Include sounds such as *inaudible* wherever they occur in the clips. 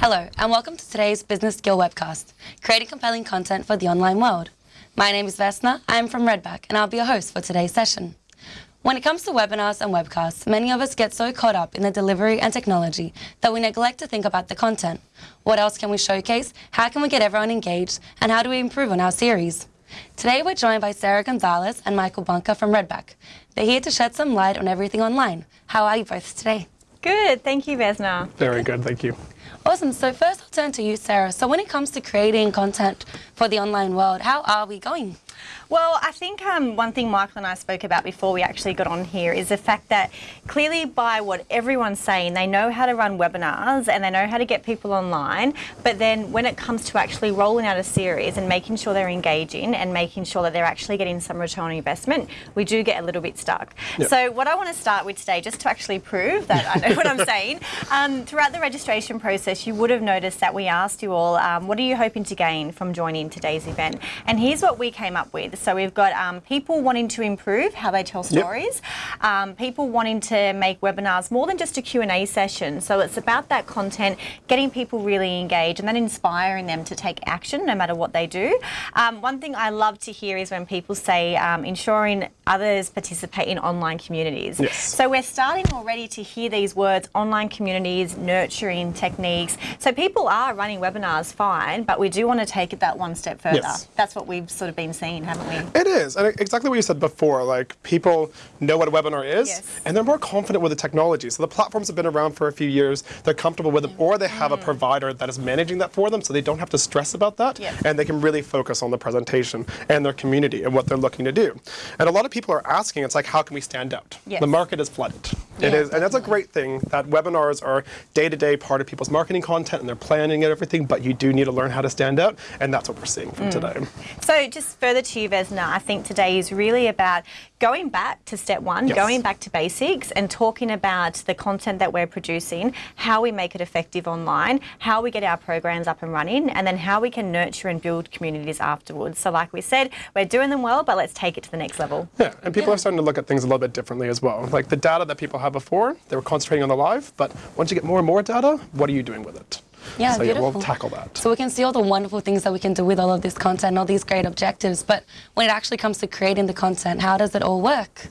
Hello, and welcome to today's Business Skill webcast, creating compelling content for the online world. My name is Vesna, I'm from Redback, and I'll be your host for today's session. When it comes to webinars and webcasts, many of us get so caught up in the delivery and technology that we neglect to think about the content. What else can we showcase? How can we get everyone engaged? And how do we improve on our series? Today we're joined by Sarah Gonzalez and Michael Bunker from Redback. They're here to shed some light on everything online. How are you both today? Good, thank you, Vesna. Very good, thank you. Awesome. So first I'll turn to you, Sarah. So when it comes to creating content for the online world, how are we going? Well, I think um, one thing Michael and I spoke about before we actually got on here is the fact that clearly by what everyone's saying, they know how to run webinars and they know how to get people online, but then when it comes to actually rolling out a series and making sure they're engaging and making sure that they're actually getting some return on investment, we do get a little bit stuck. Yep. So what I want to start with today, just to actually prove that I know what I'm *laughs* saying, um, throughout the registration process, you would have noticed that we asked you all, um, what are you hoping to gain from joining today's event? And here's what we came up with. So we've got um, people wanting to improve how they tell stories, yep. um, people wanting to make webinars more than just a Q&A session. So it's about that content, getting people really engaged and then inspiring them to take action no matter what they do. Um, one thing I love to hear is when people say um, ensuring others participate in online communities. Yes. So we're starting already to hear these words, online communities, nurturing techniques. So people are running webinars fine, but we do want to take it that one step further. Yes. That's what we've sort of been seeing, haven't we? It is, and exactly what you said before, like people know what a webinar is, yes. and they're more confident with the technology. So the platforms have been around for a few years, they're comfortable with them, or they have mm. a provider that is managing that for them, so they don't have to stress about that, yes. and they can really focus on the presentation and their community and what they're looking to do. And a lot of people are asking, it's like, how can we stand out? Yes. The market is flooded. Yeah, it is, and that's a great thing that webinars are day-to-day -day part of people's marketing content and they're planning and everything, but you do need to learn how to stand out, and that's what we're seeing from mm. today. So just further to you, Vesna, I think today today is really about going back to step one, yes. going back to basics and talking about the content that we're producing, how we make it effective online, how we get our programs up and running, and then how we can nurture and build communities afterwards. So like we said, we're doing them well, but let's take it to the next level. Yeah, and people yeah. are starting to look at things a little bit differently as well. Like the data that people have before, they were concentrating on the live, but once you get more and more data, what are you doing with it? Yeah, so beautiful. Yeah, we'll tackle that. So we can see all the wonderful things that we can do with all of this content, all these great objectives, but when it actually comes to creating the content, how does it all work?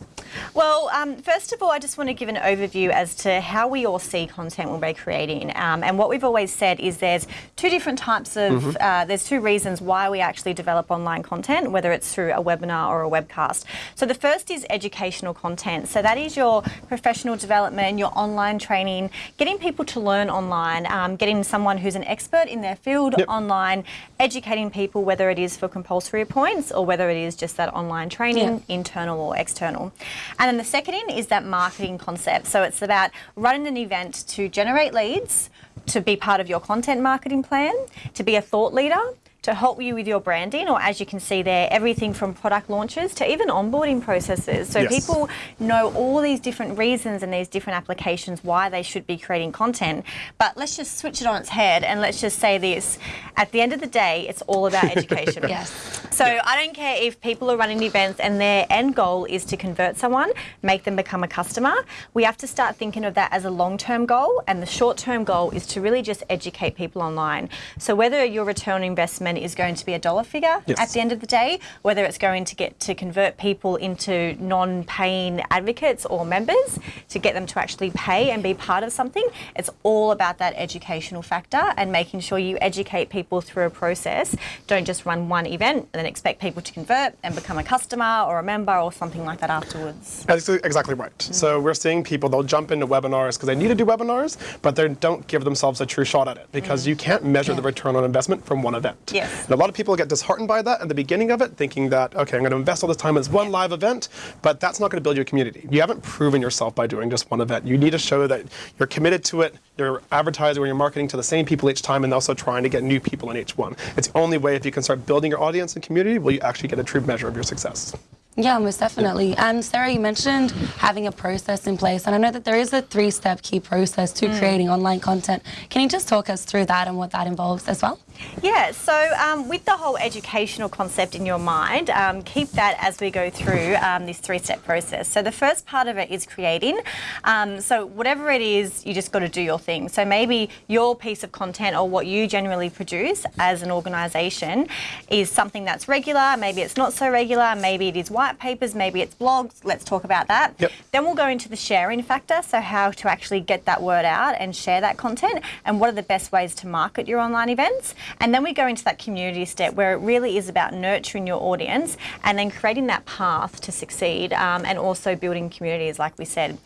Well, um, first of all, I just want to give an overview as to how we all see content when we're creating. Um, and what we've always said is there's two different types of, mm -hmm. uh, there's two reasons why we actually develop online content, whether it's through a webinar or a webcast. So the first is educational content. So that is your professional development, your online training, getting people to learn online, um, getting someone who's an expert in their field yep. online, educating people whether it is for compulsory points or whether it is just that online training, yeah. internal or external. And then the second in is that marketing concept. So it's about running an event to generate leads, to be part of your content marketing plan, to be a thought leader, to help you with your branding or as you can see there everything from product launches to even onboarding processes. So yes. people know all these different reasons and these different applications why they should be creating content. But let's just switch it on its head and let's just say this. At the end of the day it's all about *laughs* education. Yes. So yeah. I don't care if people are running events and their end goal is to convert someone make them become a customer. We have to start thinking of that as a long-term goal and the short-term goal is to really just educate people online. So whether your return on investment is going to be a dollar figure yes. at the end of the day, whether it's going to get to convert people into non-paying advocates or members to get them to actually pay and be part of something. It's all about that educational factor and making sure you educate people through a process. Don't just run one event and then expect people to convert and become a customer or a member or something like that afterwards. That's exactly right. Mm. So we're seeing people, they'll jump into webinars because they need to do webinars, but they don't give themselves a true shot at it because mm. you can't measure yeah. the return on investment from one event. Yes. And a lot of people get disheartened by that at the beginning of it, thinking that, okay, I'm going to invest all this time in this one live event, but that's not going to build your community. You haven't proven yourself by doing just one event. You need to show that you're committed to it, you're advertising or you're marketing to the same people each time and also trying to get new people in each one. It's the only way if you can start building your audience and community will you actually get a true measure of your success. Yeah, most definitely. Yeah. And Sarah, you mentioned having a process in place, and I know that there is a three-step key process to mm. creating online content. Can you just talk us through that and what that involves as well? Yeah, so um, with the whole educational concept in your mind, um, keep that as we go through um, this three step process. So, the first part of it is creating. Um, so, whatever it is, you just got to do your thing. So, maybe your piece of content or what you generally produce as an organisation is something that's regular, maybe it's not so regular, maybe it is white papers, maybe it's blogs. Let's talk about that. Yep. Then we'll go into the sharing factor, so how to actually get that word out and share that content, and what are the best ways to market your online events. And then we go into that community step where it really is about nurturing your audience and then creating that path to succeed um, and also building communities, like we said.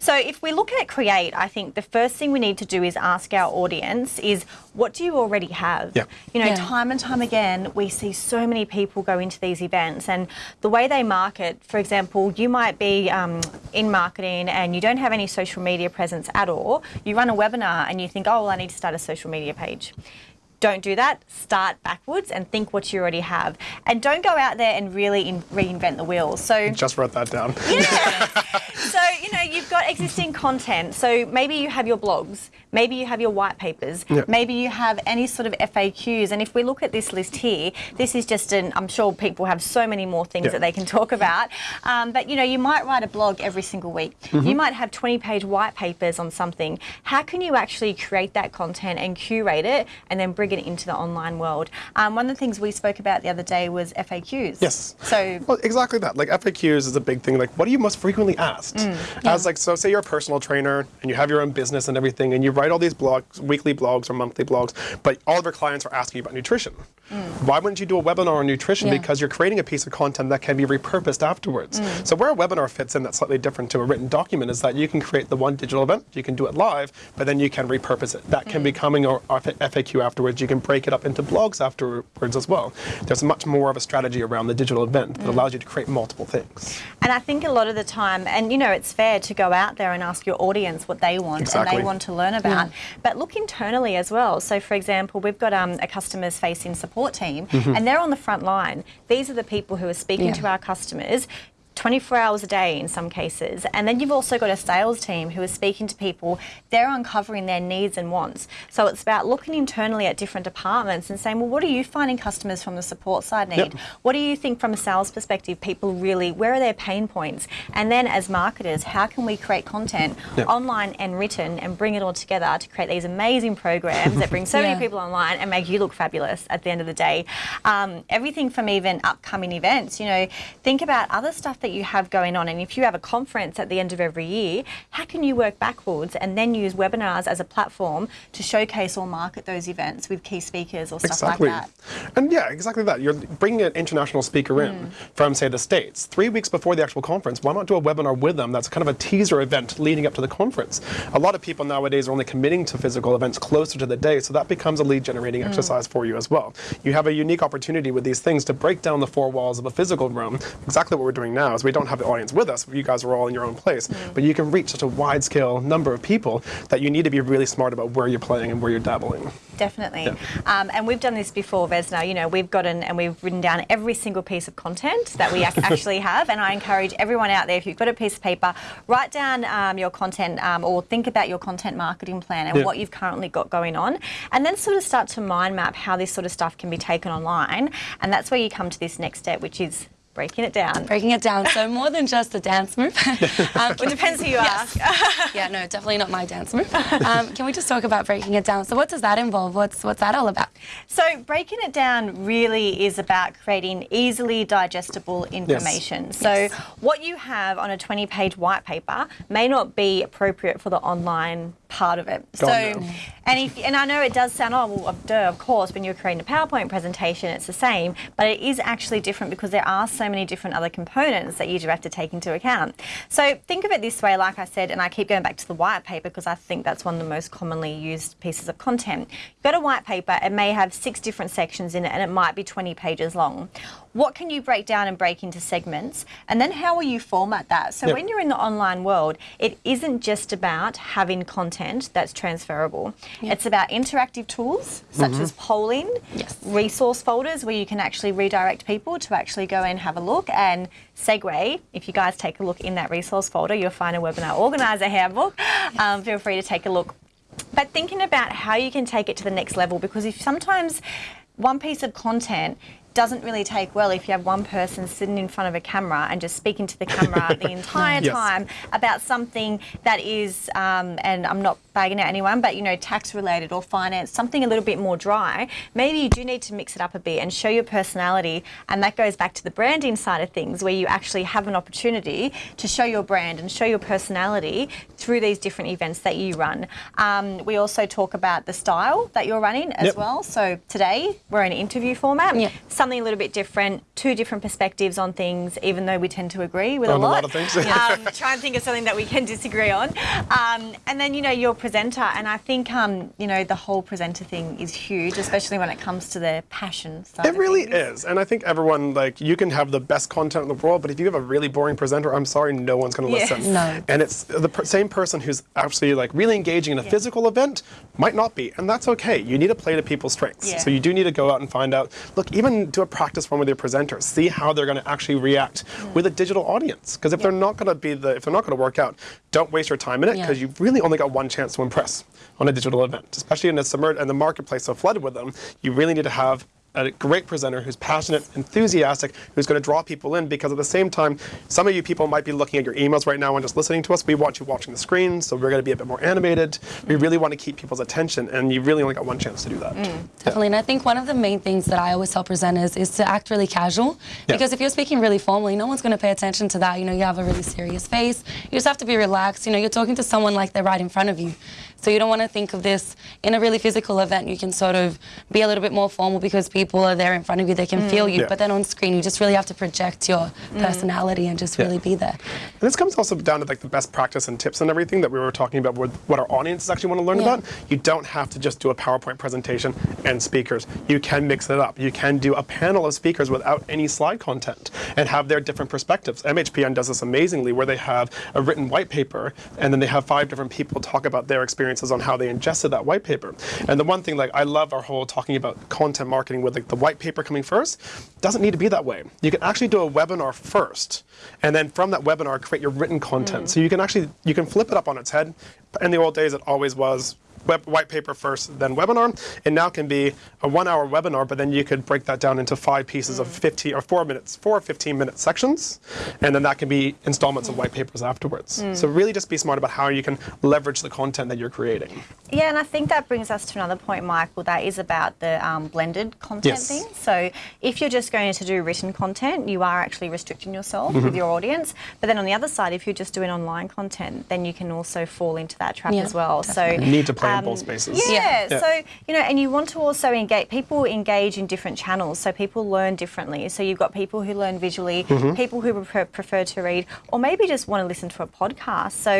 So if we look at create, I think the first thing we need to do is ask our audience is what do you already have? Yeah. You know, Yeah. time and time again, we see so many people go into these events and the way they market, for example, you might be um, in marketing and you don't have any social media presence at all. You run a webinar and you think, oh, well, I need to start a social media page. Don't do that. Start backwards and think what you already have. And don't go out there and really in- reinvent the wheel. So, Just wrote that down. Yeah. *laughs* so you know you've got existing content so maybe you have your blogs maybe you have your white papers Yeah. maybe you have any sort of faqs and if we look at this list here this is just an i'm sure people have so many more things Yeah. that they can talk about um, but you know you might write a blog every single week Mm-hmm. you might have 20 page white papers on something how can you actually create that content and curate it and then bring it into the online world um, one of the things we spoke about the other day was faqs Yes. so Well, exactly that. Like FAQs is a big thing. Like, what are you most frequently asked? Mm, As like, so say you're a personal trainer and you have your own business and everything, and you write all these blogs, weekly blogs or monthly blogs, but all of your clients are asking you about nutrition. Mm. Why wouldn't you do a webinar on nutrition? Yeah. Because you're creating a piece of content that can be repurposed afterwards. Mm. So where a webinar fits in that's slightly different to a written document is that you can create the one digital event, you can do it live, but then you can repurpose it. That can Mm. can become your FAQ afterwards. You can break it up into blogs afterwards as well. There's much more of a strategy around the digital event Mm. that allows you to create multiple things. And I think a lot of the time, and you know, it's fair to go out there and ask your audience what they want and they want to learn about. But look internally as well. So, for example, we've got um, a customers facing support team Mm-hmm. and they're on the front line. These are the people who are speaking Yeah. to our customers. 24 hours a day in some cases. And then you've also got a sales team who is speaking to people. They're uncovering their needs and wants. So it's about looking internally at different departments and saying, well, what are you finding customers from the support side need? Yep. What do you think from a sales perspective, people really, where are their pain points? And then as marketers, how can we create content Yep. online and written and bring it all together to create these amazing programs that bring so *laughs* Yeah. many people online and make you look fabulous at the end of the day? Um, everything from even upcoming events, you know, think about other stuff that you have going on. And if you have a conference at the end of every year, how can you work backwards and then use webinars as a platform to showcase or market those events with key speakers or stuff Exactly. like that? And yeah, exactly that. You're bringing an international speaker Mm. in from, say, the States. Three weeks before the actual conference, why not do a webinar with them that's kind of a teaser event leading up to the conference? A lot of people nowadays are only committing to physical events closer to the day, so that becomes a lead generating Mm. exercise for you as well. You have a unique opportunity with these things to break down the four walls of a physical room. Exactly what we're doing now we don't have the audience with us. You guys are all in your own place, Mm. but you can reach such a wide scale number of people that you need to be really smart about where you're playing and where you're dabbling. Definitely. Yeah. Um, and we've done this before, Vesna. You know, we've gotten and we've written down every single piece of content that we ac- *laughs* actually have. And I encourage everyone out there, if you've got a piece of paper, write down um, your content um, or think about your content marketing plan and Yeah. what you've currently got going on. And then sort of start to mind map how this sort of stuff can be taken online. And that's where you come to this next step, which is breaking it down. Breaking it down, so more than just a dance move. *laughs* um, It depends who you Yes. ask. *laughs* yeah, no, definitely not my dance move. Um, can we just talk about breaking it down? So, what does that involve? What's what's that all about? So, breaking it down really is about creating easily digestible information. So, Yes. what you have on a 20 page white paper may not be appropriate for the online part of it. So, and if and I know it does sound oh well, duh, of course when you're creating a PowerPoint presentation it's the same, but it is actually different because there are so many different other components that you do have to take into account. So think of it this way, like I said, and I keep going back to the white paper because I think that's one of the most commonly used pieces of content. You've got a white paper, it may have six different sections in it, and it might be 20 pages long. What can you break down and break into segments? And then how will you format that? So Yep. when you're in the online world, it isn't just about having content that's transferable. It's about interactive tools such as polling, Yes. resource folders where you can actually redirect people to actually go and have a look and segue. If you guys take a look in that resource folder, you'll find a webinar organizer handbook. Um, feel free to take a look but thinking about how you can take it to the next level because if sometimes one piece of content doesn't really take well if you have one person sitting in front of a camera and just speaking to the camera *laughs* the entire Yes. time about something that is, um, and I'm not bagging at anyone, but you know, tax related or finance, something a little bit more dry. Maybe you do need to mix it up a bit and show your personality, and that goes back to the branding side of things, where you actually have an opportunity to show your brand and show your personality through these different events that you run. Um, we also talk about the style that you're running as Yep. well. So today we're in interview format, Yeah. something a little bit different, two different perspectives on things, even though we tend to agree with a a lot. lot of things. *laughs* um, try and think of something that we can disagree on. Um, and then, you know, your presenter, and I think, um, you know, the whole presenter thing is huge, especially when it comes to the passion side. It really is. And I think everyone, like, you can have the best content in the world, but if you have a really boring presenter, I'm sorry, no one's going to Yes. listen. No. And it's the per- same person who's actually, like, really engaging in a physical event might not be. And that's okay. You need to play to people's strengths. Yeah. So you do need to go out and find out, look, even do a practice run with your presenter, See how they're going to actually react with a digital audience. Because if they're not going to be the, if they're not going to work out, don't waste your time in it Yeah. because you've really only got one chance to impress on a digital event, especially in a submerged and the marketplace so flooded with them. You really need to have a great presenter who's passionate, enthusiastic, who's going to draw people in because at the same time, some of you people might be looking at your emails right now and just listening to us. We want you watching the screen, so we're going to be a bit more animated. We really want to keep people's attention, and you really only got one chance to do that. Mm, definitely. And I think one of the main things that I always tell presenters is to act really casual. Yeah. Because if you're speaking really formally, no one's going to pay attention to that. You know, you have a really serious face. You just have to be relaxed. You know, you're talking to someone like they're right in front of you. So you don't want to think of this in a really physical event. You can sort of be a little bit more formal because people are there in front of you. They can mm. feel you. Yeah. But then on screen, you just really have to project your mm. personality and just Yeah. really be there. And this comes also down to like the best practice and tips and everything that we were talking about with what our audiences actually want to learn Yeah. about. You don't have to just do a PowerPoint presentation and speakers. You can mix it up. You can do a panel of speakers without any slide content and have their different perspectives. MHPN does this amazingly where they have a written white paper and then they have five different people talk about their experiences on how they ingested that white paper. And the one thing like I love our whole talking about content marketing with like the white paper coming first doesn't need to be that way. You can actually do a webinar first and then from that webinar create your written content. Mm. So you can actually you can flip it up on its head. In the old days it always was web, white paper first, then webinar. It now can be a one-hour webinar, but then you could break that down into five pieces of 15 or four minutes, four 15-minute sections, and then that can be installments of white papers afterwards. So really, just be smart about how you can leverage the content that you're creating. Yeah, and I think that brings us to another point, Michael, that is about the um, blended content Yes. thing. So if you're just going to do written content, you are actually restricting yourself Mm-hmm. with your audience. But then on the other side, if you're just doing online content, then you can also fall into that trap Yeah, as well. So You need to play in um, both spaces. Yeah, Yeah. Yeah. so you know, and you want to also engage. People engage in different channels, so people learn differently. So you've got people who learn visually, Mm-hmm. people who prefer, prefer to read, or maybe just want to listen to a podcast. So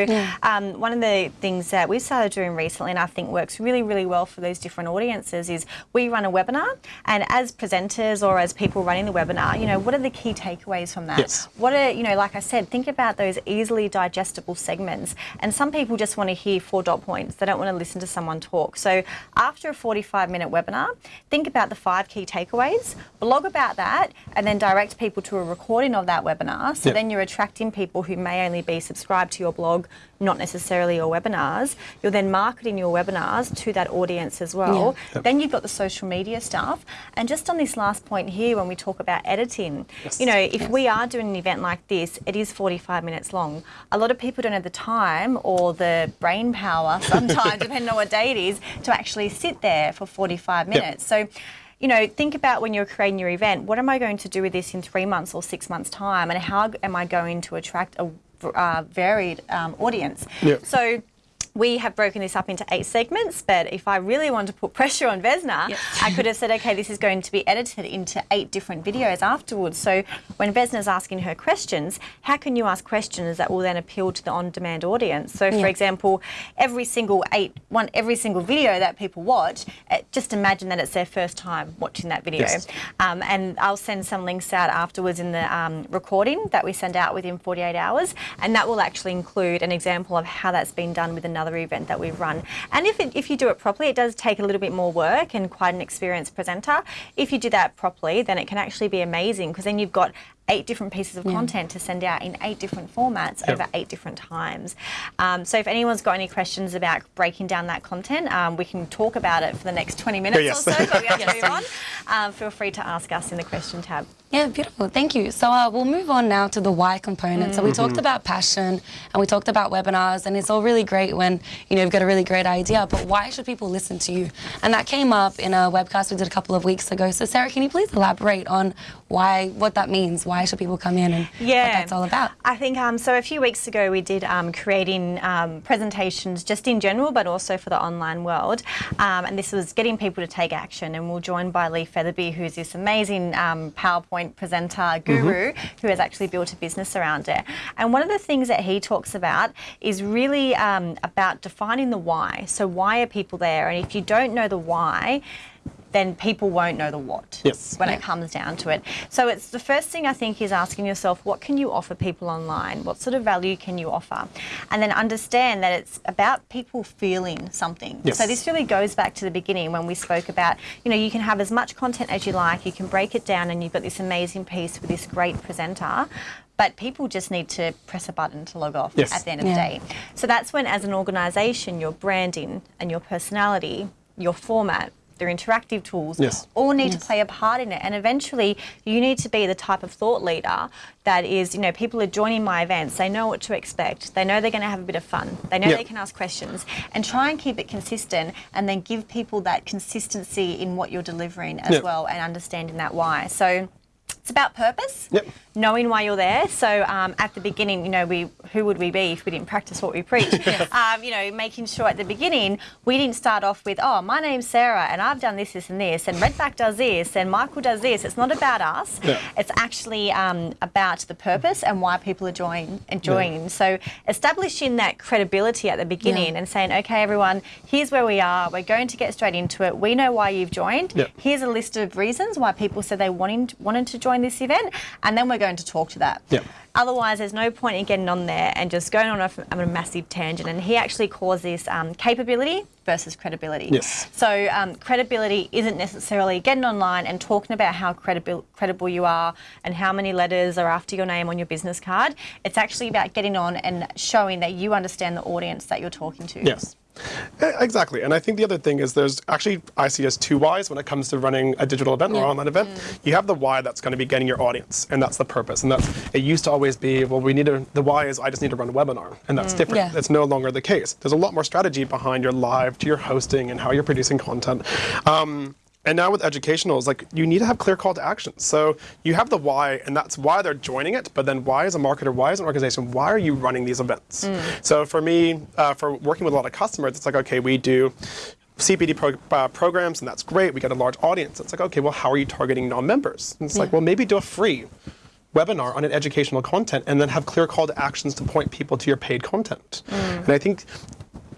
um, one of the things that we've started doing recently, and I think works really, really well for those different audiences, is we run a webinar, and as presenters or as people running the webinar, you know, what are the key takeaways from that? Yes. What are, you know, like I said, think about those easily digestible segments. And some people just want to hear four dot points. They don't want to listen to someone talk. So after a 45 minute webinar, think about the five key takeaways, blog about that, and then direct people to a recording of that webinar. So Yep. then you're attracting people who may only be subscribed to your blog, not necessarily your webinars. You're then marketing your webinars to that audience as well. Yeah. Yep. Then you've got the social media stuff. And just on this last point here, when we talk about editing, Yes. you know, if we are doing an event like this, it is 45 minutes long. A lot of people don't have the time or the brain power sometimes, *laughs* depending on what day it is, to actually sit there for 45 minutes. So, you know, think about when you're creating your event, what am I going to do with this in three months or six months' time? And how am I going to attract a uh, varied um, audience? Yep. So, we have broken this up into eight segments, but if I really wanted to put pressure on Vesna, Yes. I could have said, okay, this is going to be edited into eight different videos afterwards. So when Vesna's asking her questions, how can you ask questions that will then appeal to the on-demand audience? So, for example, every single eight, one, every single video that people watch, eh, just imagine that it's their first time watching that video. Yes. Um, and I'll send some links out afterwards in the um, recording that we send out within 48 hours, and that will actually include an example of how that's been done with another event that we've run. And if it, if you do it properly, it does take a little bit more work and quite an experienced presenter. If you do that properly, then it can actually be amazing because then you've got eight different pieces of content to send out in eight different formats Yep. over eight different times. Um, so if anyone's got any questions about breaking down that content, um, we can talk about it for the next 20 minutes yes. or so, but we *laughs* have to move on. Um, feel free to ask us in the question tab. Yeah, beautiful. Thank you. So uh, we'll move on now to the why component. So we talked about passion and we talked about webinars, and it's all really great when you know you've got a really great idea. But why should people listen to you? And that came up in a webcast we did a couple of weeks ago. So Sarah, can you please elaborate on why, what that means? Why should people come in and what that's all about? I think um, so. A few weeks ago, we did um, creating um, presentations just in general, but also for the online world. Um, and this was getting people to take action. And we're joined by Lee Featherby, who's this amazing um, PowerPoint presenter guru who has actually built a business around it. And one of the things that he talks about is really um, about defining the why. So, why are people there? And if you don't know the why, then people won't know the what Yes. when Yeah. it comes down to it. So it's the first thing I think is asking yourself, what can you offer people online? What sort of value can you offer? And then understand that it's about people feeling something. Yes. So this really goes back to the beginning when we spoke about, you know, you can have as much content as you like, you can break it down and you've got this amazing piece with this great presenter. But people just need to press a button to log off Yes. at the end of Yeah. the day. So that's when, as an organisation, your branding and your personality, your format, their interactive tools, Yes. all need to play a part in it. And eventually, you need to be the type of thought leader that is, you know, people are joining my events, they know what to expect, they know they're going to have a bit of fun, they know Yep. they can ask questions, and try and keep it consistent and then give people that consistency in what you're delivering as Yep. well and understanding that why. So, it's about purpose, Yep. knowing why you're there. So um, at the beginning, you know, we who would we be if we didn't practice what we preach? *laughs* um, you know, making sure at the beginning we didn't start off with, oh, my name's Sarah and I've done this, this, and this, and Redback does this, and Michael does this. It's not about us. Yeah. It's actually um, about the purpose and why people are joining. Enjoying. So establishing that credibility at the beginning Yeah. and saying, okay, everyone, here's where we are. We're going to get straight into it. We know why you've joined. Yeah. Here's a list of reasons why people said they wanted wanted to join this event, and then we're going to talk to that. Yeah. Otherwise, there's no point in getting on there and just going on a, on a massive tangent. And he actually calls this um, capability versus credibility. Yes. So um, credibility isn't necessarily getting online and talking about how credible credible you are and how many letters are after your name on your business card. It's actually about getting on and showing that you understand the audience that you're talking to. Yes. Exactly. And I think the other thing is there's actually, I see as two whys when it comes to running a digital event or Yeah. online event. You have the why that's going to be getting your audience, and that's the purpose. And that's, it used to always be, well, we need to, the why is I just need to run a webinar, and that's different. Yeah. That's no longer the case. There's a lot more strategy behind your live, to your hosting, and how you're producing content. Um, and now with educationals, like you need to have clear call to action. So you have the why, and that's why they're joining it. But then why, as a marketer, why as an organization, why are you running these events? So for me, uh, for working with a lot of customers, it's like okay, we do. CPD pro- uh, programs, and that's great. We get a large audience. It's like, okay, well, how are you targeting non-members? And it's like, well, maybe do a free webinar on an educational content and then have clear call to actions to point people to your paid content. And I think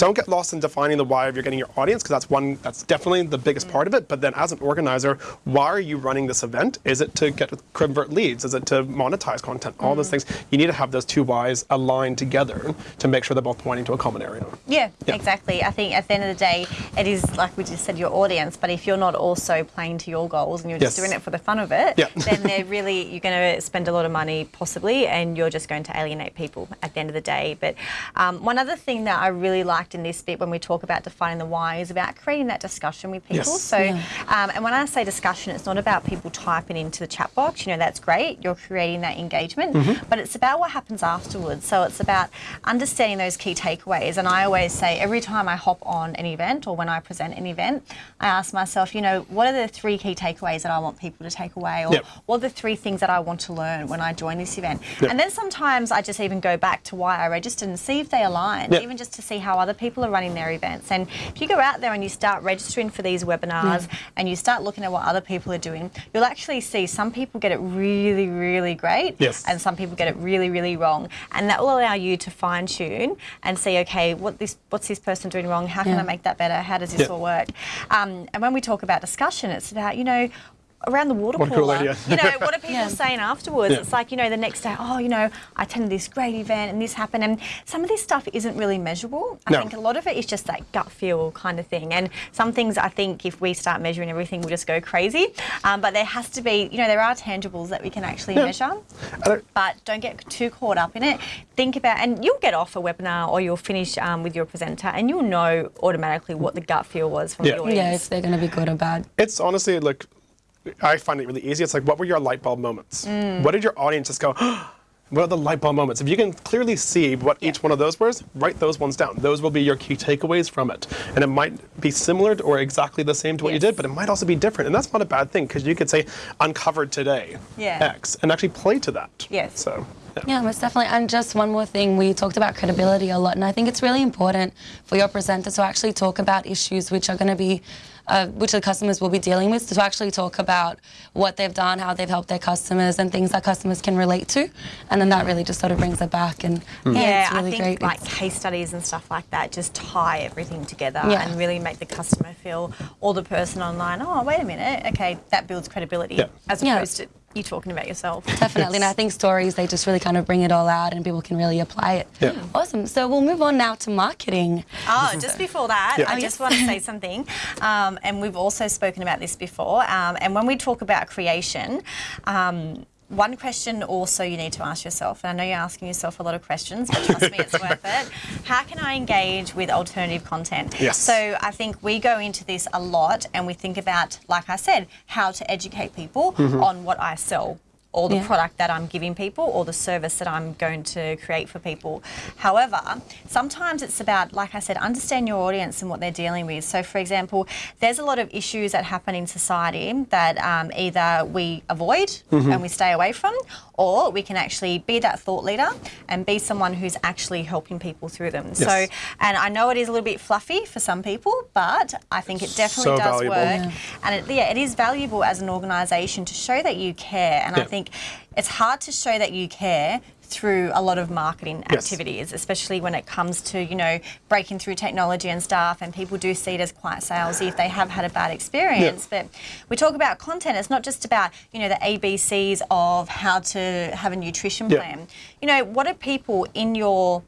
don't get lost in defining the why of you're getting your audience because that's one that's definitely the biggest part of it. But then as an organizer, why are you running this event? Is it to get convert leads? Is it to monetize content? All those things. You need to have those two whys aligned together to make sure they're both pointing to a common area. Yeah, Yeah. exactly. I think at the end of the day, it is like we just said, your audience. But if you're not also playing to your goals and you're just Yes. doing it for the fun of it, Yeah. *laughs* then they're really you're going to spend a lot of money possibly, and you're just going to alienate people at the end of the day. But um, one other thing that I really liked in this bit when we talk about defining the why is about creating that discussion with people. Yes. So, Yeah. um, and when I say discussion, it's not about people typing into the chat box. You know, that's great. You're creating that engagement, Mm-hmm. but it's about what happens afterwards. So it's about understanding those key takeaways. And I always say every time I hop on an event or when I present an event, I ask myself, you know, what are the three key takeaways that I want people to take away, or Yep. what are the three things that I want to learn when I join this event? Yep. And then sometimes I just even go back to why I registered and see if they align, Yep. even just to see how other people are running their events. And if you go out there and you start registering for these webinars and you start looking at what other people are doing, you'll actually see some people get it really, really great, Yes. and some people get it really, really wrong. And that will allow you to fine tune and see, okay, what this, what's this person doing wrong? How can Yeah. I make that better? How does this Yeah. all work? Um, and when we talk about discussion, it's about, you know, around the water Water cooler. cooler, yeah. You know, *laughs* what are people Yeah. saying afterwards? Yeah. It's like, you know, the next day, oh, you know, I attended this great event and this happened. And some of this stuff isn't really measurable. I No. think a lot of it is just that gut feel kind of thing. And some things I think if we start measuring everything, we'll just go crazy. Um, but there has to be, you know, there are tangibles that we can actually measure. Don't- But don't get too caught up in it. Think about, and you'll get off a webinar or you'll finish um, with your presenter and you'll know automatically what the gut feel was from Yeah. the audience. Yeah, if they're going to be good or bad. It's honestly like I find it really easy. It's like, what were your light bulb moments? Mm. What did your audience just go? *gasps* What are the light bulb moments? If you can clearly see what each one of those was, write those ones down. Those will be your key takeaways from it. And it might be similar to, or exactly the same to what you did, but it might also be different. And that's not a bad thing because you could say, uncovered today Yeah. X, and actually play to that. Yes. So, yeah. Yeah, most definitely. And just one more thing, we talked about credibility a lot, and I think it's really important for your presenter to actually talk about issues which are going to be, uh, which the customers will be dealing with, to actually talk about what they've done, how they've helped their customers, and things that customers can relate to, and then that really just sort of brings it back. And yeah, Yeah, it's really I think great. like It's- case studies and stuff like that just tie everything together Yeah. and really make the customer feel or the person online, oh, wait a minute, okay, that builds credibility Yeah. as Yeah. opposed to you talking about yourself. *laughs* Definitely, and I think stories they just really kind of bring it all out, and people can really apply it. Yeah. Awesome. So we'll move on now to marketing. Oh, just before that, Yeah. I Oh, just yes. want to say something. Um, and we've also spoken about this before. Um, and when we talk about creation, um, one question also you need to ask yourself, and I know you're asking yourself a lot of questions, but trust me, it's worth it. *laughs* How can I engage with alternative content? Yes. So I think we go into this a lot and we think about, like I said, how to educate people mm-hmm. on what I sell or the Yeah. product that I'm giving people or the service that I'm going to create for people. However, sometimes it's about, like I said, understand your audience and what they're dealing with. So, for example, there's a lot of issues that happen in society that um, either we avoid and we stay away from, or we can actually be that thought leader and be someone who's actually helping people through them. So, and I know it is a little bit fluffy for some people, but I think it definitely So does valuable. work. Yeah. And it, yeah, it is valuable as an organisation to show that you care. And I think it's hard to show that you care through a lot of marketing Yes. activities, especially when it comes to, you know, breaking through technology and stuff. And people do see it as quite salesy if they have had a bad experience. But we talk about content, it's not just about, you know, the ABCs of how to have a nutrition Yeah. plan. You know, what are people in your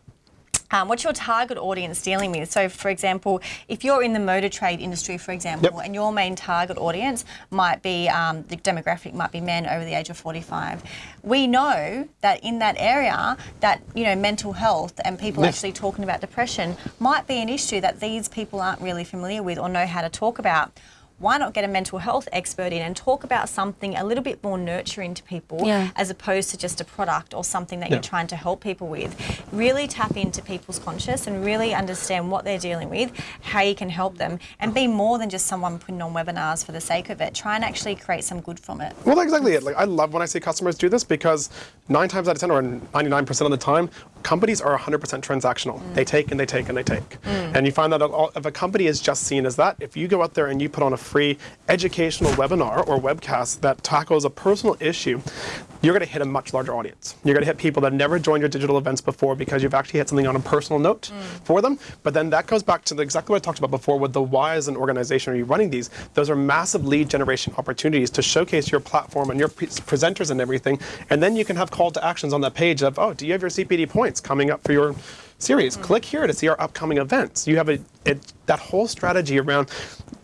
um, what's your target audience dealing with? So, for example, if you're in the motor trade industry, for example, Yep. and your main target audience might be um, the demographic might be men over the age of 45, we know that in that area, that you know, mental health and people Yes. actually talking about depression might be an issue that these people aren't really familiar with or know how to talk about. Why not get a mental health expert in and talk about something a little bit more nurturing to people Yeah. as opposed to just a product or something that Yeah. you're trying to help people with. Really tap into people's conscious and really understand what they're dealing with, how you can help them, and be more than just someone putting on webinars for the sake of it. Try and actually create some good from it. Well, that's exactly it. Like I love when I see customers do this because nine times out of ten, or 99% of the time, companies are 100% transactional. Mm. They take and they take and they take. Mm. And you find that if a company is just seen as that, if you go out there and you put on a free educational webinar or webcast that tackles a personal issue, you're going to hit a much larger audience. You're going to hit people that never joined your digital events before because you've actually hit something on a personal note mm. for them. But then that goes back to the, exactly what I talked about before with the why as an organization are you running these. Those are massive lead generation opportunities to showcase your platform and your pre- presenters and everything. And then you can have call to actions on that page of, oh, do you have your CPD points coming up for your series? Mm-hmm. Click here to see our upcoming events. You have a, it, that whole strategy around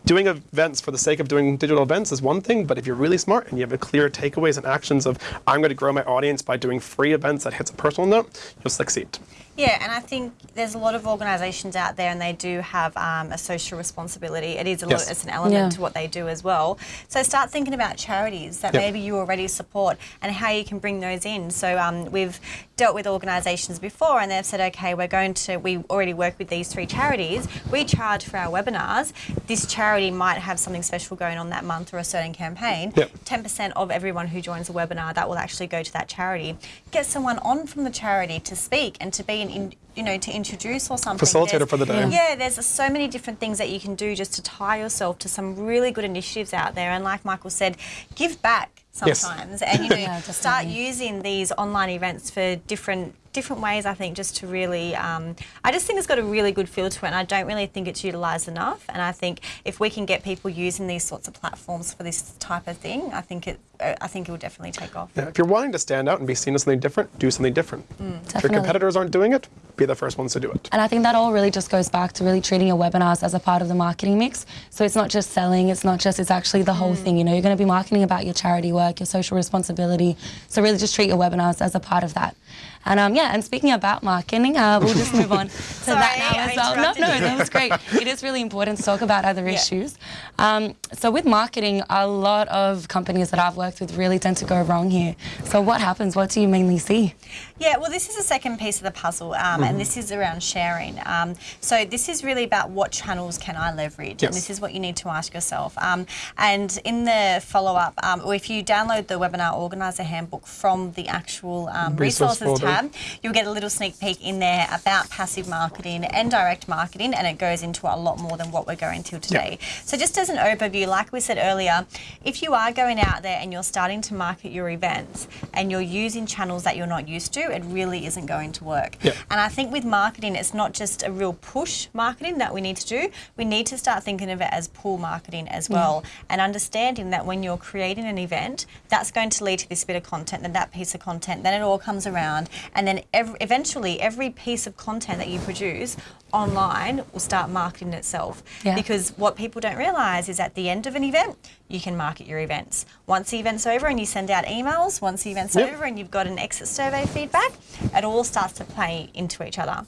doing events for the sake of doing digital events is one thing, but if you're really smart and you have a clear takeaways and actions of I'm going to grow my audience by doing free events that hits a personal note, you'll succeed. Yeah, and I think there's a lot of organisations out there, and they do have um, a social responsibility. It is a Yes. lot, it's an element Yeah. to what they do as well. So start thinking about charities that Yep. maybe you already support and how you can bring those in. So um, we've dealt with organisations before, and they've said, okay, we're going to, we already work with these three charities. We charge for our webinars. This charity might have something special going on that month or a certain campaign. Yep. 10% of everyone who joins a webinar that will actually go to that charity. Get someone on from the charity to speak and to be an, in, you know, to introduce or something. Facilitator There's- for the day. Yeah, there's so many different things that you can do just to tie yourself to some really good initiatives out there. And like Michael said, give back Yes. sometimes and you *coughs* know Yeah, start using these online events for different different ways I think just to really um, I just think it's got a really good feel to it and I don't really think it's utilised enough and I think if we can get people using these sorts of platforms for this type of thing I think it uh, I think it will definitely take off. Yeah, if you're wanting to stand out and be seen as something different, do something different. If your competitors aren't doing it, be the first ones to do it. And I think that all really just goes back to really treating your webinars as a part of the marketing mix. So it's not just selling, it's not just, it's actually the whole thing. You know, you're going to be marketing about your charity work, your social responsibility. So really just treat your webinars as a part of that. And um, yeah, and speaking about marketing, uh, we'll just move on *laughs* to that Sorry, now I as well. No, no, that was great. It is really important to talk about other Yeah. issues. Um, so with marketing, a lot of companies that I've worked with really tend to go wrong here. So what happens? What do you mainly see? Yeah, well, this is the second piece of the puzzle, um, and this is around sharing. Um, so this is really about what channels can I leverage, and this is what you need to ask yourself. Um, and in the follow-up, um, or if you download the webinar organizer handbook from the actual um, Resource resources. Tab, you'll get a little sneak peek in there about passive marketing and direct marketing, and it goes into a lot more than what we're going to today. So just as an overview, like we said earlier, if you are going out there and you're starting to market your events and you're using channels that you're not used to, it really isn't going to work. Yeah. And I think with marketing, it's not just a real push marketing that we need to do. We need to start thinking of it as pull marketing as mm. well, and understanding that when you're creating an event, that's going to lead to this bit of content, then that piece of content, then it all comes around, and then ev- eventually every piece of content that you produce online will start marketing itself. Yeah. Because what people don't realise is at the end of an event, you can market your events. Once the event's over and you send out emails, once the event's Yep. over and you've got an exit survey feedback, it all starts to play into each other.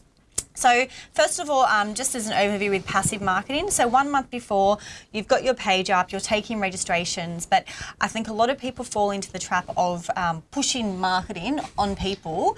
So first of all, um, just as an overview with passive marketing, so one month before you've got your page up, you're taking registrations, but I think a lot of people fall into the trap of um, pushing marketing on people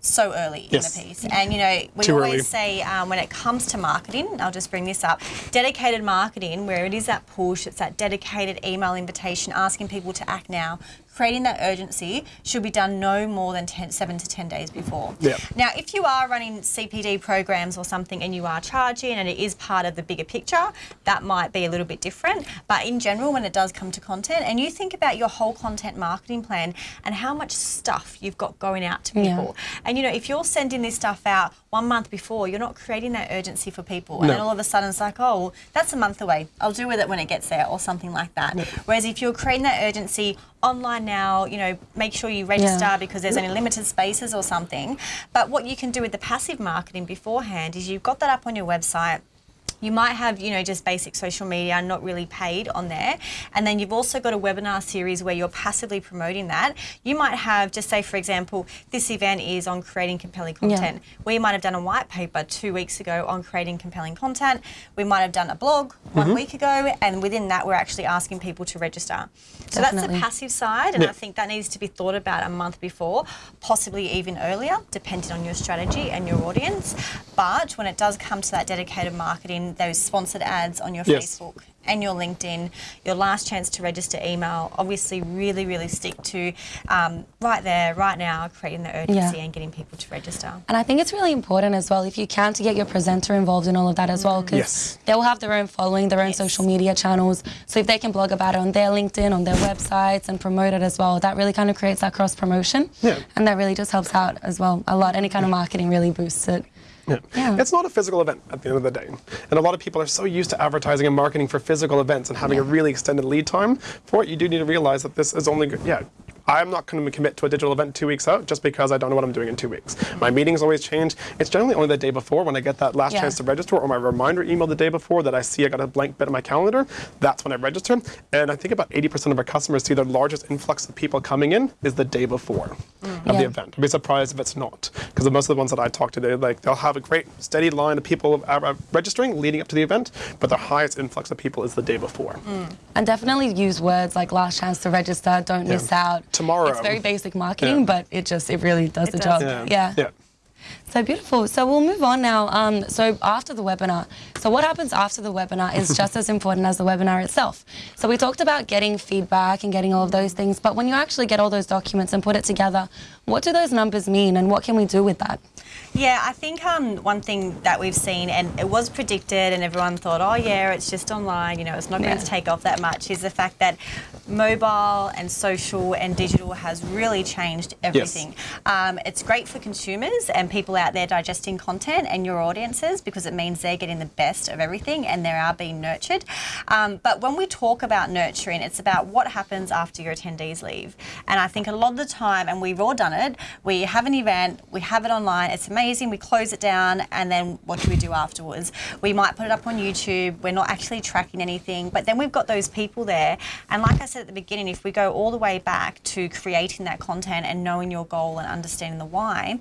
so early Yes. in the piece. And you know, we Too always early. say um, when it comes to marketing, I'll just bring this up, dedicated marketing, where it is that push, it's that dedicated email invitation asking people to act now, creating that urgency should be done no more than 10, 7 to 10 days before. Yeah. Now, if you are running CPD programs or something and you are charging and it is part of the bigger picture, that might be a little bit different. But in general, when it does come to content, and you think about your whole content marketing plan and how much stuff you've got going out to Yeah. people. And you know, if you're sending this stuff out one month before, you're not creating that urgency for people. And No. then all of a sudden it's like, oh, well, that's a month away. I'll do with it when it gets there or something like that. Whereas if you're creating that urgency online now, you know, make sure you register Yeah. because there's only limited spaces or something. But what you can do with the passive marketing beforehand is you've got that up on your website. You might have, you know, just basic social media, not really paid on there. And then you've also got a webinar series where you're passively promoting that. You might have, just say, for example, this event is on creating compelling content. We might have done a white paper two weeks ago on creating compelling content. We might have done a blog one mm-hmm. week ago. And within that, we're actually asking people to register. So that's the passive side. And Yeah. I think that needs to be thought about a month before, possibly even earlier, depending on your strategy and your audience. But when it does come to that dedicated marketing, those sponsored ads on your Yes. Facebook and your LinkedIn, your last chance to register email, obviously really, really stick to um, right there, right now, creating the urgency Yeah. and getting people to register. And I think it's really important as well, if you can, to get your presenter involved in all of that as well, because Yes. they will have their own following, their own Yes. social media channels. So if they can blog about it on their LinkedIn, on their websites, and promote it as well, that really kind of creates that cross promotion. Yeah. And that really just helps out as well a lot. Any kind of marketing really boosts it. Yeah. Yeah. It's not a physical event at the end of the day. And a lot of people are so used to advertising and marketing for physical events and having a really extended lead time for it. You do need to realize that this is only, good. yeah, I'm not going to commit to a digital event two weeks out just because I don't know what I'm doing in two weeks. My meetings always change. It's generally only the day before when I get that last Yeah. chance to register or my reminder email the day before that I see I got a blank bit in my calendar. That's when I register. And I think about 80% of our customers see their largest influx of people coming in is the day before of the event. I'd be surprised if it's not, because most of the ones that I talk to, they like they'll have a great steady line of people uh, uh, registering leading up to the event, but the highest influx of people is the day before. And definitely use words like last chance to register, don't miss out. Tomorrow. It's very basic marketing, Yeah. but it just, it really does It the does. job. Yeah. yeah. So beautiful. So we'll move on now. Um, so after the webinar, so what happens after the webinar is just as important as the webinar itself. So we talked about getting feedback and getting all of those things, but when you actually get all those documents and put it together, what do those numbers mean and what can we do with that? Yeah, I think um, one thing that we've seen, and it was predicted, and everyone thought, oh, yeah, it's just online, you know, it's not going Yeah. to take off that much, is the fact that mobile and social and digital has really changed everything. Um, it's great for consumers and people out there digesting content and your audiences because it means they're getting the best of everything and they are being nurtured. Um, but when we talk about nurturing, it's about what happens after your attendees leave. And I think a lot of the time, and we've all done it, we have an event, we have it online, it's amazing, we close it down, and then what do we do afterwards? We might put it up on YouTube, we're not actually tracking anything, but then we've got those people there. And like I said at the beginning, if we go all the way back to creating that content and knowing your goal and understanding the why,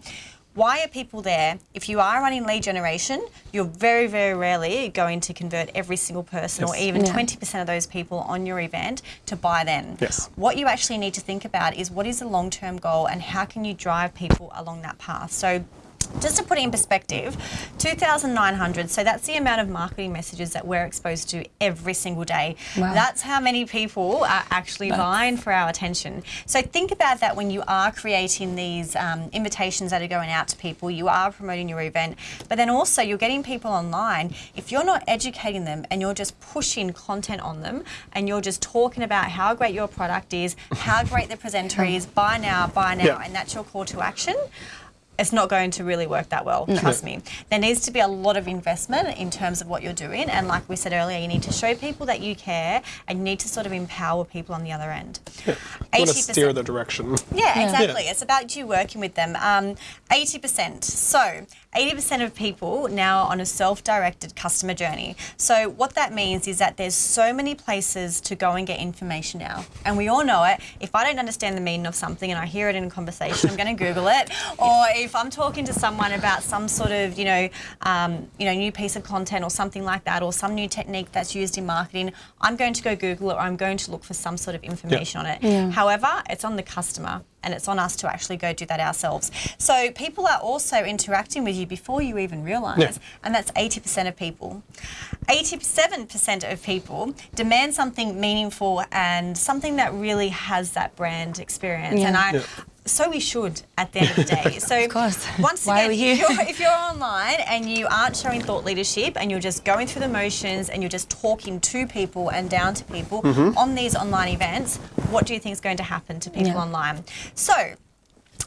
why are people there? If you are running lead generation, you're very, very rarely going to convert every single person or even Yeah. 20% of those people on your event to buy then. Yes. What you actually need to think about is what is the long term goal and how can you drive people along that path. So just to put it in perspective, 2,900, so that's the amount of marketing messages that we're exposed to every single day. Wow. That's how many people are actually vying for our attention. So think about that when you are creating these um, invitations that are going out to people, you are promoting your event, but then also you're getting people online. If you're not educating them and you're just pushing content on them and you're just talking about how great your product is, how great the presenter *laughs* is, buy now, buy now, Yeah. and that's your call to action it's not going to really work that well, trust me. There needs to be a lot of investment in terms of what you're doing. And like we said earlier, you need to show people that you care and you need to sort of empower people on the other end. You want to steer the direction. Yeah, exactly. Yeah. It's about you working with them. Um, 80%. So, 80% of people now are on a self-directed customer journey. So, what that means is that there's so many places to go and get information now. And we all know it. If I don't understand the meaning of something and I hear it in a conversation, I'm going *laughs* to Google it. Or if I'm talking to someone about some sort of, you know, um, you know, new piece of content or something like that, or some new technique that's used in marketing, I'm going to go Google it or I'm going to look for some sort of information on it. Yeah. However, it's on the customer and it's on us to actually go do that ourselves. So people are also interacting with you before you even realise, Yeah. and that's 80% of people. 87% of people demand something meaningful and something that really has that brand experience. Yeah. And I Yeah. So we should at the end of the day. *laughs* So Of course. once Why are again, if, you're, if you're online and you aren't showing thought leadership and you're just going through the motions and you're just talking to people and down to people Mm-hmm. on these online events, what do you think is going to happen to people Yeah. online? So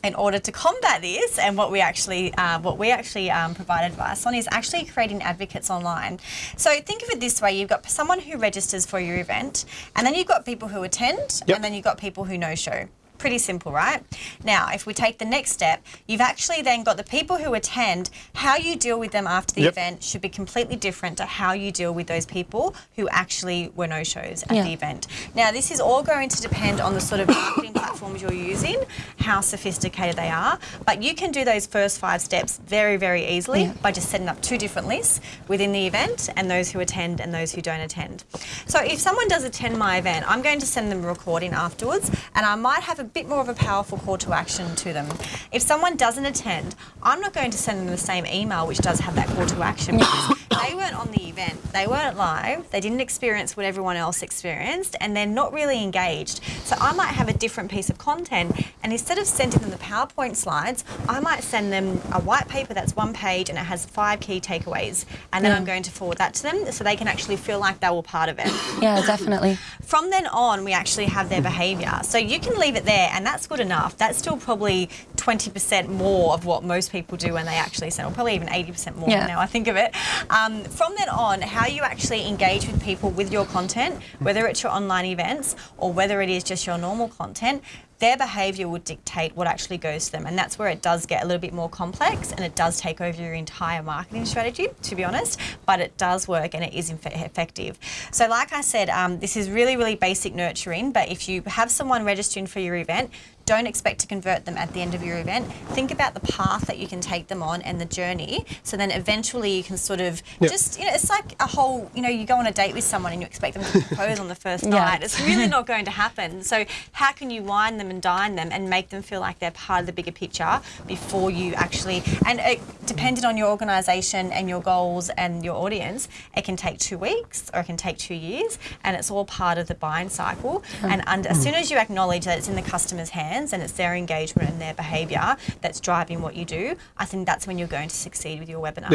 in order to combat this, and what we actually uh, what we actually um, provide advice on is actually creating advocates online. So think of it this way: you've got someone who registers for your event, and then you've got people who attend, Yep. and then you've got people who no show. Pretty simple, right? Now, if we take the next step, you've actually then got the people who attend. How you deal with them after the Yep. event should be completely different to how you deal with those people who actually were no shows at Yeah. the event. Now, this is all going to depend on the sort of marketing *coughs* platforms you're using, how sophisticated they are, but you can do those first five steps very, very easily Yeah. by just setting up two different lists within the event and those who attend and those who don't attend. So if someone does attend my event, I'm going to send them a recording afterwards and I might have a bit more of a powerful call to action to them. If someone doesn't attend, I'm not going to send them the same email which does have that call to action because *laughs* they weren't on the event, they weren't live, they didn't experience what everyone else experienced, and they're not really engaged. So I might have a different piece of content, and instead of sending them the PowerPoint slides, I might send them a white paper that's one page and it has five key takeaways, and then Yeah. I'm going to forward that to them so they can actually feel like they were part of it. Yeah, definitely. *clears throat* From then on, we actually have their behaviour. So you can leave it there, and that's good enough. That's still probably 20% more of what most people do when they actually send, or probably even 80% more Yeah. now I think of it. Um, from then on, how you actually engage with people with your content, whether it's your online events or whether it is just your normal content, their behaviour would dictate what actually goes to them. And that's where it does get a little bit more complex and it does take over your entire marketing strategy, to be honest, but it does work and it is effective. So, like I said, um, this is really, really basic nurturing, but if you have someone registering for your event, don't expect to convert them at the end of your event. Think about the path that you can take them on and the journey. So then eventually you can sort of Yeah. just, you know, it's like a whole, you know, you go on a date with someone and you expect them to propose *laughs* on the first Yeah. night. It's really *laughs* not going to happen. So how can you wine them and dine them and make them feel like they're part of the bigger picture before you actually, and it, depending on your organisation and your goals and your audience, it can take two weeks or it can take two years and it's all part of the buying cycle. And under, as soon as you acknowledge that it's in the customer's hands and it's their engagement and their behaviour that's driving what you do, I think that's when you're going to succeed with your webinars.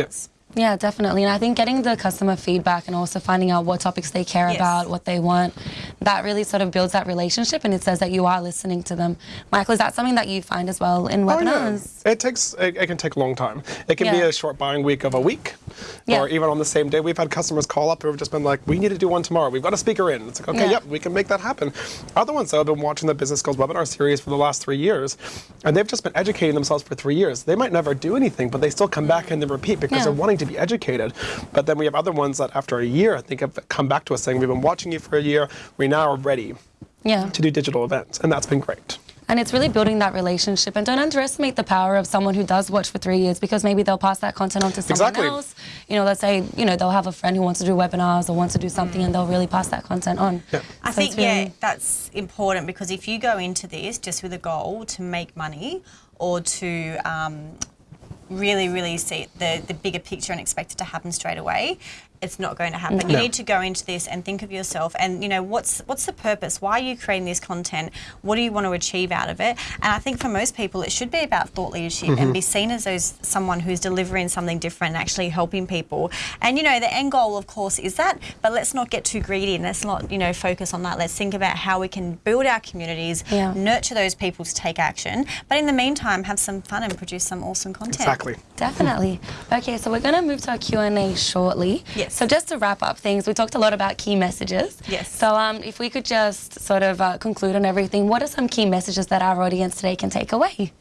Definitely. And I think getting the customer feedback and also finding out what topics they care Yes. about, what they want, that really sort of builds that relationship and it says that you are listening to them. Michael, is that something that you find as well in Oh, yeah. webinars? It takes it, it can take a long time. It can be a short buying week of a week, Yeah. or even on the same day. We've had customers call up who have just been like, "We need to do one tomorrow. We've got a speaker in." It's like, okay, Yeah. yep, we can make that happen. Other ones though have been watching the Business Skills webinar series for the last three years, and they've just been educating themselves for three years. They might never do anything, but they still come back and they repeat because Yeah. they're wanting to be educated. But then we have other ones that after a year, I think have come back to us saying, "We've been watching you for a year. We now are ready Yeah. to do digital events," and that's been great. And it's really building that relationship. And don't underestimate the power of someone who does watch for three years because maybe they'll pass that content on to someone Exactly. else. You know, let's say, you know, they'll have a friend who wants to do webinars or wants to do something and they'll really pass that content on. Yeah. I So think really- yeah, that's important because if you go into this just with a goal to make money or to um, really, really see the the bigger picture and expect it to happen straight away, it's not going to happen. You need to go into this and think of yourself and you know what's what's the purpose? Why are you creating this content? What do you want to achieve out of it? And I think for most people, it should be about thought leadership Mm-hmm. and be seen as those someone who's delivering something different, and actually helping people. And you know the end goal, of course, is that. But let's not get too greedy and let's not you know focus on that. Let's think about how we can build our communities, Yeah. nurture those people to take action. But in the meantime, have some fun and produce some awesome content. Exactly. Definitely. Okay, so we're going to move to our Q&A shortly. Yes. So just to wrap up things, we talked a lot about key messages. Yes. So um, if we could just sort of uh, conclude on everything, what are some key messages that our audience today can take away?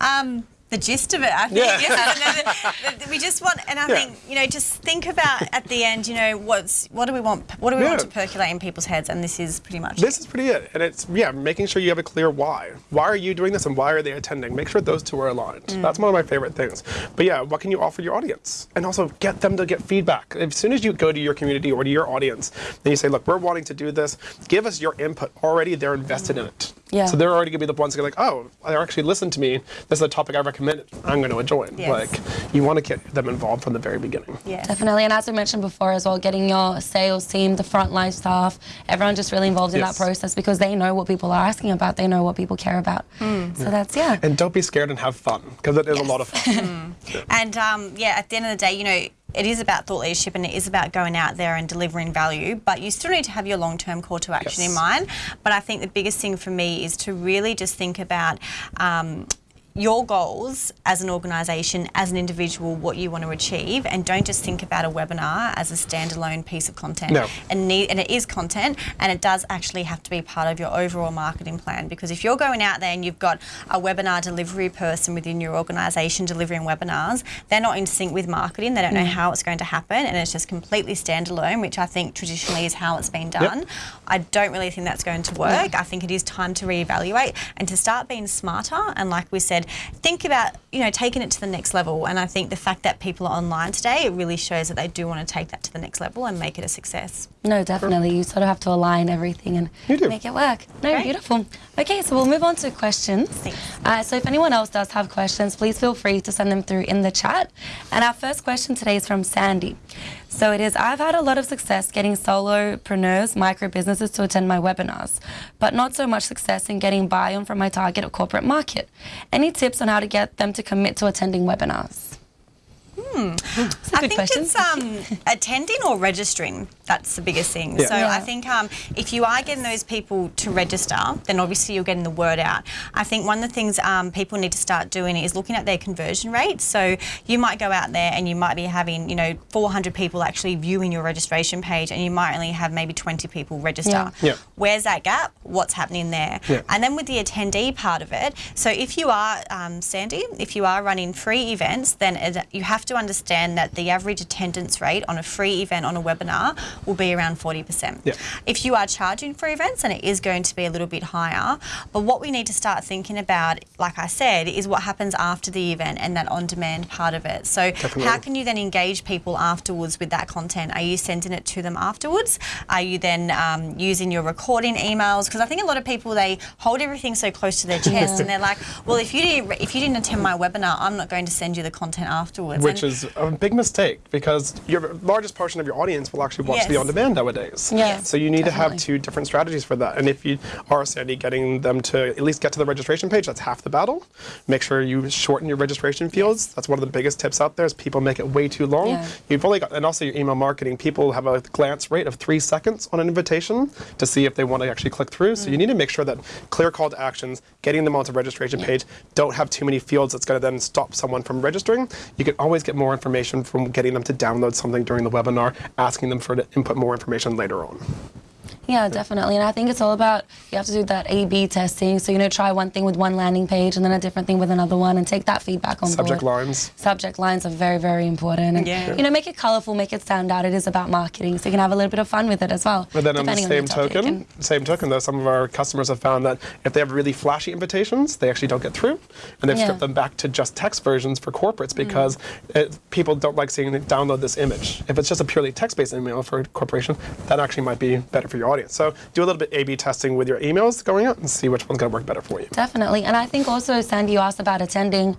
Um, the gist of it, I think. Yeah. Then- we just want, and I Yeah. think you know, just think about at the end, you know, what's what do we want? What do we want to percolate in people's heads? And this is pretty much. This is pretty it. And it's, yeah, making sure you have a clear why. Why are you doing this and why are they attending? Make sure those two are aligned. Mm. That's one of my favorite things. But yeah, what can you offer your audience? And also get them to get feedback. As soon as you go to your community or to your audience and you say, look, we're wanting to do this, give us your input. Already they're invested in mm. it. Yeah. So they're already going to be the ones who are like, oh, they actually listened to me. This is a topic I recommended. I'm going to join. Yes. Like, you want to get them involved from the very beginning. Yeah. Definitely, and as we mentioned before as well, getting your sales team, the frontline staff, everyone just really involved in Yes. that process because they know what people are asking about, they know what people care about. So that's, yeah. And don't be scared and have fun because it is a lot of fun. *laughs* And um, yeah, at the end of the day, you know, it is about thought leadership and it is about going out there and delivering value, but you still need to have your long term call to action in mind. But I think the biggest thing for me is to really just think about. Um, your goals as an organisation, as an individual, what you want to achieve, and don't just think about a webinar as a standalone piece of content. No. And, need, and it is content, and it does actually have to be part of your overall marketing plan. Because if you're going out there and you've got a webinar delivery person within your organisation delivering webinars, they're not in sync with marketing. They don't know mm. how it's going to happen, and it's just completely standalone, which I think traditionally is how it's been done. I don't really think that's going to work. I think it is time to reevaluate and to start being smarter. And like we said, think about you know taking it to the next level. And I think the fact that people are online today, it really shows that they do want to take that to the next level and make it a success. No, definitely. You sort of have to align everything and make it work. No, Great. beautiful. Okay, so we'll move on to questions. Uh, so if anyone else does have questions, please feel free to send them through in the chat. And our first question today is from Sandy. So it is I've had a lot of success getting solopreneurs, micro businesses to attend my webinars, but not so much success in getting buy on from my target or corporate market. Any tips on how to get them to commit to attending webinars? It's a I good think question. it's um, attending or registering. That's the biggest thing. Yeah. So Yeah. I think um, if you are getting those people to register, then obviously you're getting the word out. I think one of the things um, people need to start doing is looking at their conversion rate. So you might go out there and you might be having, you know, 400 people actually viewing your registration page, and you might only have maybe 20 people register. Yeah. Yeah. Where's that gap? What's happening there? Yeah. And then with the attendee part of it, so if you are, um, Sandy, if you are running free events, then it, you have to understand that the average attendance rate on a free event on a webinar will be around 40%. Yeah. If you are charging for events, then it is going to be a little bit higher. But what we need to start thinking about, like I said, is what happens after the event and that on demand part of it. So, Definitely. how can you then engage people afterwards with that content? Are you sending it to them afterwards? Are you then um, using your recording emails? Because I think a lot of people they hold everything so close to their chest, *laughs* and they're like, "Well, if you didn't if you didn't attend my webinar, I'm not going to send you the content afterwards." Which which is a big mistake because your largest portion of your audience will actually watch the on demand nowadays. Yeah, So you need to have two different strategies for that. And if you are, Sandy, getting them to at least get to the registration page, that's half the battle. Make sure you shorten your registration fields. That's one of the biggest tips out there is people make it way too long. Yeah. You've only got, and also your email marketing, people have a glance rate of three seconds on an invitation to see if they want to actually click through. So you mm. need to make sure that clear call to actions, getting them onto registration page, don't have too many fields that's going to then stop someone from registering. You can always get more information from getting them to download something during the webinar, asking them for to input more information later on. Yeah, definitely. And I think it's all about you have to do that A B testing. So, you know, try one thing with one landing page and then a different thing with another one and take that feedback on Subject board. lines. Subject lines are very, very important. And, Yeah. you know, make it colorful, make it stand out. It is about marketing. So you can have a little bit of fun with it as well. But then on the same topic. token, And- same token though, some of our customers have found that if they have really flashy invitations, they actually don't get through, and they've Yeah. stripped them back to just text versions for corporates mm. because it, people don't like seeing them download this image. If it's just a purely text-based email for a corporation, that actually might be better for your audience. So do a little bit A/B testing with your emails going out and see which one's going to work better for you. Definitely. And I think also, Sandy, you asked about attending.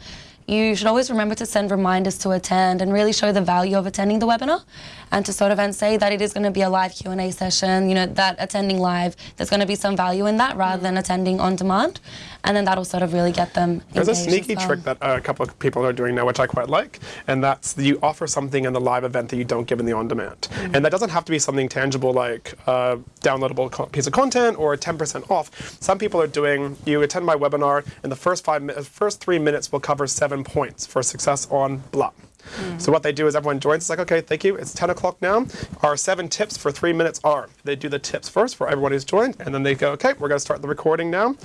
You should always remember to send reminders to attend and really show the value of attending the webinar and to sort of and say that it is going to be a live Q&A session, you know, that attending live, there's going to be some value in that rather than attending on demand. And then that'll sort of really get them There's a sneaky well. trick that uh, a couple of people are doing now, which I quite like, and that's you offer something in the live event that you don't give in the on-demand. Mm-hmm. And that doesn't have to be something tangible like a downloadable piece of content or 10% off. Some people are doing, you attend my webinar, and the first five, first three minutes will cover seven points for success on blah. So what they do is everyone joins. It's like, okay, thank you. It's 10 o'clock now. Our seven tips for three minutes are. They do the tips first for everyone who's joined, and then they go, okay, we're going to start the recording now.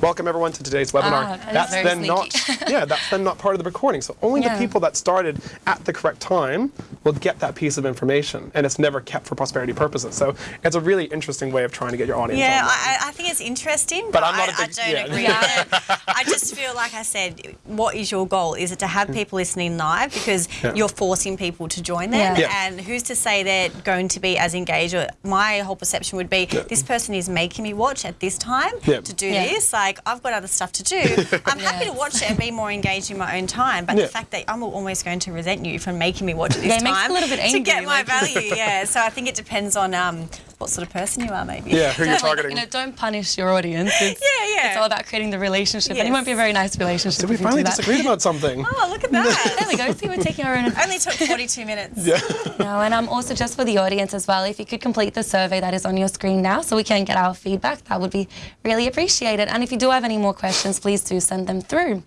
Welcome everyone to today's webinar. Ah, that is that's then sneaky. not, *laughs* yeah, that's then not part of the recording. So only Yeah. the people that started at the correct time will get that piece of information, and it's never kept for prosperity purposes. So it's a really interesting way of trying to get your audience. Yeah. I, I think it's interesting, But but, I'm not I, a big- I don't yeah. agree with it. *laughs* I just feel like I said, what is your goal? Is it to have people listening live because Yeah. you're forcing people to join them? Yeah. Yeah. And who's to say they're going to be as engaged? Or my whole perception would be, this person is making me watch at this time Yeah. to do Yeah. this. Like I've got other stuff to do. *laughs* I'm happy to watch it and be more engaged in my own time. But Yeah. the fact that I'm almost going to resent you for making me watch at this Yeah, it makes time a little bit to get my like- *laughs* value. Yeah. So I think it depends on um, what sort of person you are, maybe. yeah, who you're *laughs* targeting. You know, don't punish your audience. It's, Yeah, yeah. It's all about creating the relationship, and it won't be a very nice relationship. so we if you finally do that. disagreed about *laughs* something. Oh, look at that. There we go. See, we're taking our own. Only took 42 minutes. Yeah. *laughs* No, and I'm um, also just for the audience as well, if you could complete the survey that is on your screen now so we can get our feedback, that would be really appreciated. And if you do have any more questions, please do send them through.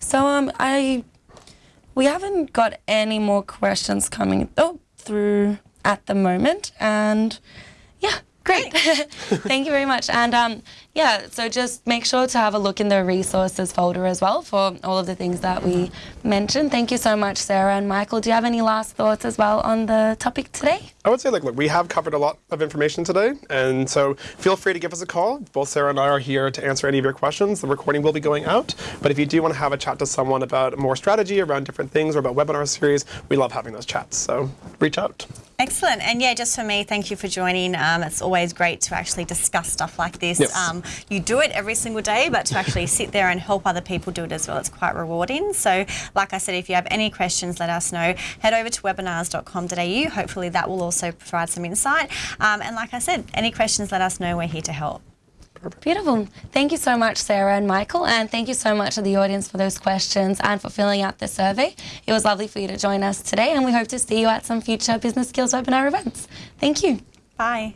So um, I, we haven't got any more questions coming oh, through at the moment, and yeah. Great. *laughs* Thank you very much. And um, yeah, so just make sure to have a look in the resources folder as well for all of the things that we mentioned. Thank you so much, Sarah and Michael. Do you have any last thoughts as well on the topic today? I would say, like, look, we have covered a lot of information today, and so feel free to give us a call. Both Sarah and I are here to answer any of your questions. The recording will be going out, but if you do want to have a chat to someone about more strategy around different things or about webinar series, we love having those chats. So reach out. Excellent. And yeah, just for me, thank you for joining. Um, it's always great to actually discuss stuff like this. Yes. Um, you do it every single day, but to actually *laughs* sit there and help other people do it as well, it's quite rewarding. So, like I said, if you have any questions, let us know. Head over to webinars.com.au. Hopefully, that will also provide some insight. Um, and like I said, any questions, let us know. We're here to help. Beautiful. Thank you so much, Sarah and Michael, and thank you so much to the audience for those questions and for filling out the survey. It was lovely for you to join us today, and we hope to see you at some future Business Skills webinar events. Thank you. Bye.